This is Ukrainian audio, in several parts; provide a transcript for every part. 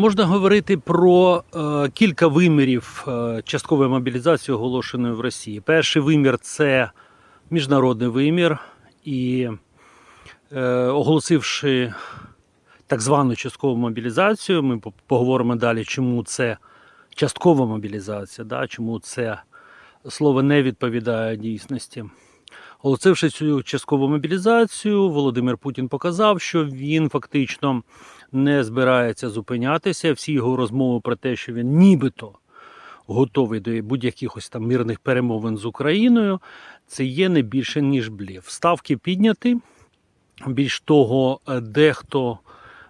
Можна говорити про е, кілька вимірів е, часткової мобілізації, оголошеної в Росії. Перший вимір це міжнародний вимір, і е, оголосивши так звану часткову мобілізацію, ми поговоримо далі, чому це часткова мобілізація, да, чому це слово не відповідає дійсності. Оголосивши цю часткову мобілізацію, Володимир Путін показав, що він фактично не збирається зупинятися. Всі його розмови про те, що він нібито готовий до будь-яких ось там мирних перемовин з Україною, це є не більше ніж блів. Ставки підняті. Більш того, е, дехто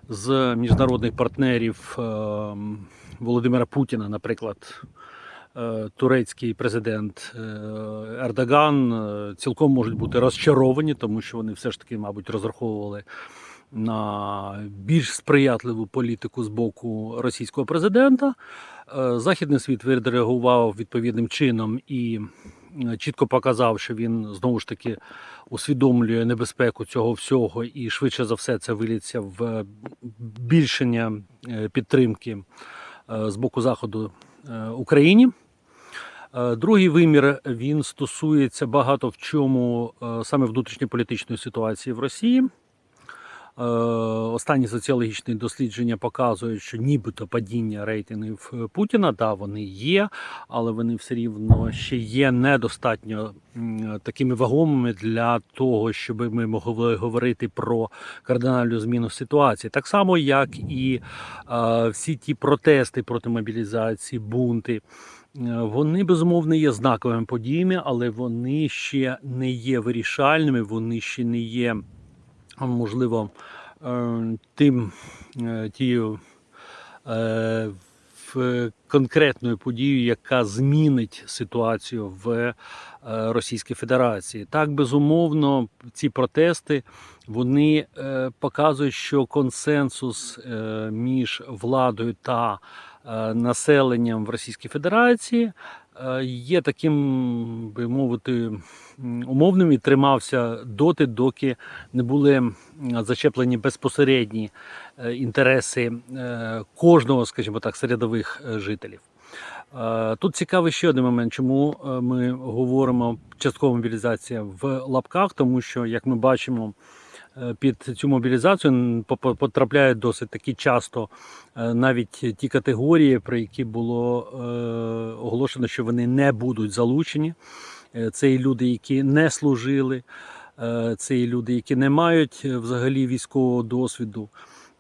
з міжнародних партнерів е, Володимира Путіна, наприклад, е, турецький президент Ердоган, цілком можуть бути розчаровані, тому що вони все ж таки, мабуть, розраховували на більш сприятливу політику з боку російського президента. Е, Західний світ відреагував відповідним чином і е, чітко показав, що він знову ж таки усвідомлює небезпеку цього всього, і швидше за все це виліться в більшення е, підтримки з боку заходу Україні. Другий вимір він стосується багато в чому саме внутрішньополітичної ситуації в Росії. Е, Останні соціологічні дослідження показують, що нібито падіння рейтингів е, Путіна, да, вони є, але вони все рівно ще є недостатньо такими вагомими для того, щоб ми могли говорити про кардинальну зміну ситуації. Так само, як і е, всі ті протести проти мобілізації, бунти. Вони безумовно є знаковими подіями, але вони ще не є вирішальними, вони ще не є можливо, е, тим е, тією е, конкретною подією, яка змінить ситуацію в Російській Федерації. Так, безумовно, ці протести вони показують, що консенсус між владою та населенням в Російській Федерації є таким, би мовити, умовним і тримався доти, доки не були зачеплені безпосередні е, інтереси е, кожного, скажімо так, середових е, жителів. Е, Тут цікавий ще один момент, чому е, ми говоримо часткова мобілізація в лапках, тому що, як ми бачимо, е, під цю мобілізацію потрапляють досить таки часто е, навіть ті категорії, про які було е, оголошено, що вони не будуть залучені. Е, Це і люди, які не служили, е, це і люди, які не мають е, взагалі військового досвіду.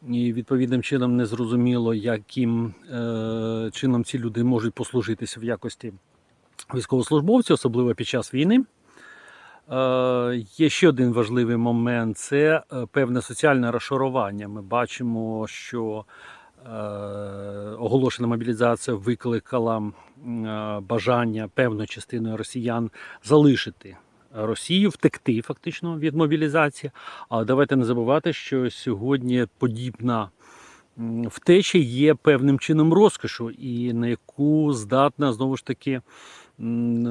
І відповідним чином не зрозуміло, яким е, чином ці люди можуть послужитися в якості військовослужбовців, особливо під час війни. Е, є ще один важливий момент це е, певне соціальне розшарування. Ми бачимо, що е, оголошена мобілізація викликала бажання певної частини росіян залишити Росію, втекти фактично від мобілізації. Але давайте не забувати, що сьогодні подібна втеча є певним чином розкошу, і на яку здатна знову ж таки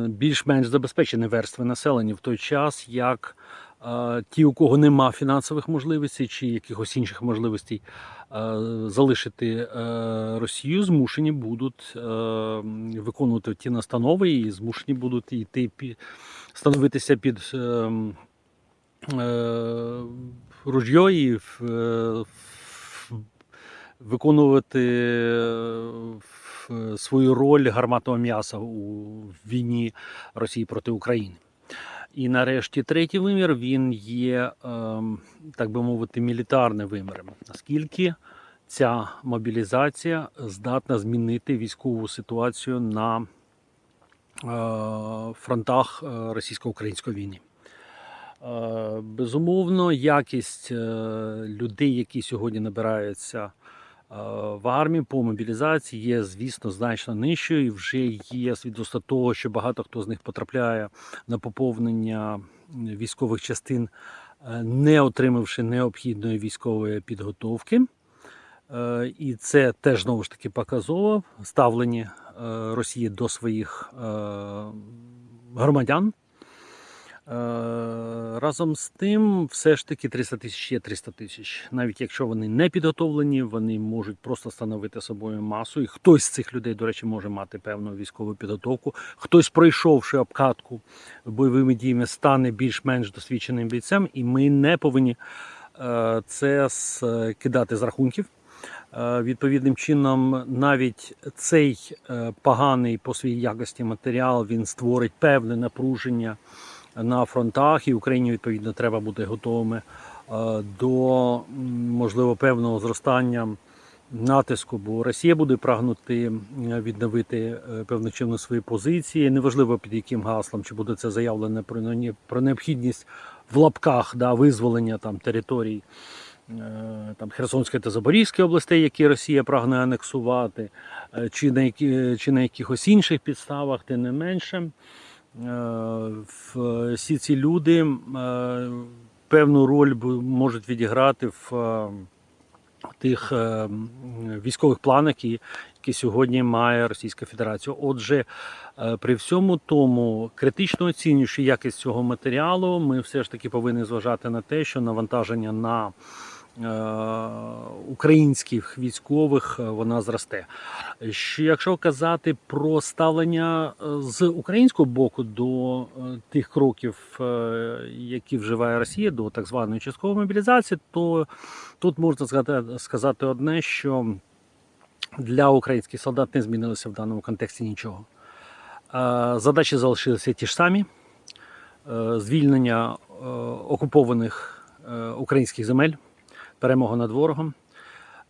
більш-менш забезпечені верстви населення в той час, як е, ті, у кого нема фінансових можливостей чи якихось інших можливостей е, залишити е, Росію, змушені будуть виконувати ті настанови і змушені будуть йти становитися під ружьо і виконувати свою роль гарматного м'яса у війні Росії проти України. І нарешті третій вимір він є, ем, так би мовити, мілітарним виміром. Наскільки ця мобілізація здатна змінити військову ситуацію на е, фронтах е, російсько-української війни? Е, Безумовно, якість людей, які сьогодні набираються в армії по мобілізації, є, звісно, значно нижчою. Вже є свідоцтво того, що багато хто з них потрапляє на поповнення військових частин, е, не отримавши необхідної військової підготовки. Е, І це теж знову ж таки показово ставлення е, Росії до своїх е, громадян. Разом з тим, все ж таки 300 тисяч є 300 тисяч. Навіть якщо вони не підготовлені, вони можуть просто становити собою масу. І хтось з цих людей, до речі, може мати певну військову підготовку. Хтось, пройшовши обкатку бойовими діями, стане більш-менш досвідченим бійцем, і ми не повинні е, це скидати з рахунків. Е, Відповідним чином, навіть цей е, поганий по своїй якості матеріал він створить певне напруження на фронтах, і Україні відповідно треба бути готовими е, до можливо певного зростання натиску, бо Росія буде прагнути відновити е, певним чином свої позиції. Неважливо під яким гаслом, чи буде це заявлено про не- про необхідність в лапках да, визволення там територій е, там Херсонської та Запорізької областей, які Росія прагне анексувати, чи на чи на якихось інших підставах, тим не менше. Е, Всі ці люди е, певну роль можуть відіграти в е, тих військових планах, які, сьогодні має Російська Федерація. Отже, при всьому тому, критично оцінюючи якість цього матеріалу, ми все ж таки повинні зважати на те, що навантаження на українських військових е, вона зросте. Що якщо казати про ставлення е, з українського боку до е, тих кроків, е, які вживає Росія, до так званої часткової мобілізації, то тут можна сказати, одне, що для українських солдат не змінилося в даному контексті нічого. Е, Задачі залишилися ті ж самі: Е, звільнення е, окупованих е, українських земель, перемога над ворогом.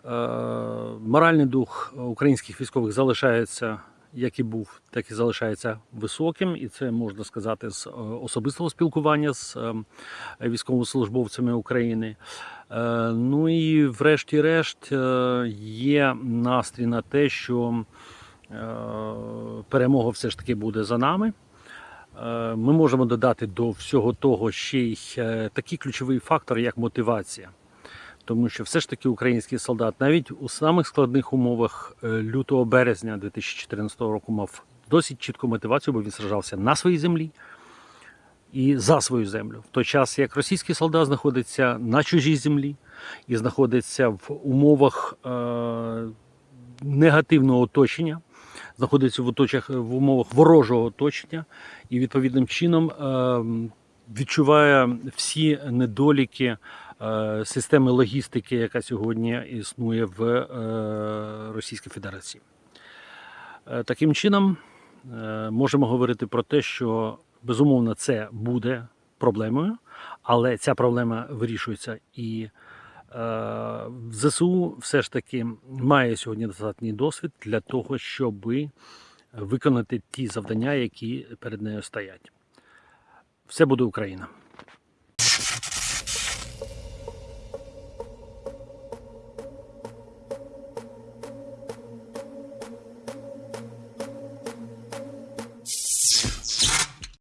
Е, Моральний дух українських військових залишається, як і був, так і залишається високим, і це можна сказати з е, особистого спілкування з е, військовослужбовцями України. Е, Ну і врешті-решт є настрій на те, що перемога все ж таки буде за нами. Ми можемо додати до всього того ще й такий ключовий фактор, як мотивація. Тому що все ж таки український солдат навіть у самих складних умовах е, лютого березня 2014 року мав досить чітку мотивацію, бо він сражався на своїй землі і за свою землю. В той час як російський солдат знаходиться на чужій землі і знаходиться в умовах е, негативного оточення, знаходиться в, оточах, в умовах ворожого оточення і відповідним чином е, відчуває всі недоліки системи логістики, яка сьогодні існує в е, Російській Федерації. Е, Таким чином, е, можемо говорити про те, що безумовно це буде проблемою, але ця проблема вирішується і е, ЗСУ все ж таки має сьогодні достатній досвід для того, щоб виконати ті завдання, які перед нею стоять. Все буде Україна.